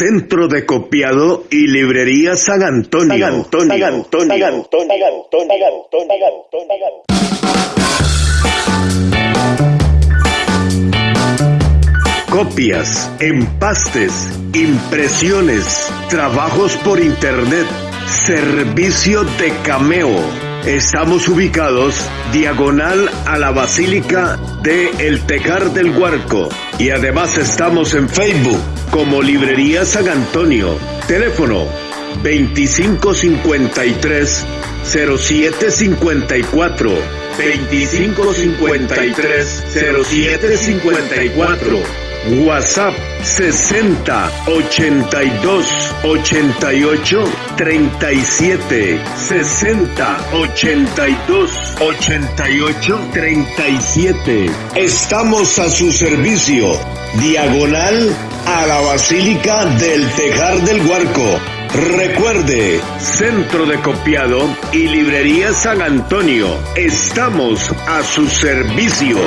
Centro de Copiado y Librería San Antonio. San Antonio. San Antonio. San Antonio. Copias, empastes, impresiones, trabajos por internet, servicio de cameo. Estamos ubicados diagonal a la Basílica de El Tejar del Huarco y además estamos en Facebook como Librería San Antonio. Teléfono 2553 0754 2553 0754 WhatsApp 60 82 88 37 60 82 88 37 Estamos a su servicio. Diagonal a la Basílica del Tejar del Huarco Recuerde, Centro de Copiado y Librería San Antonio. Estamos a su servicio.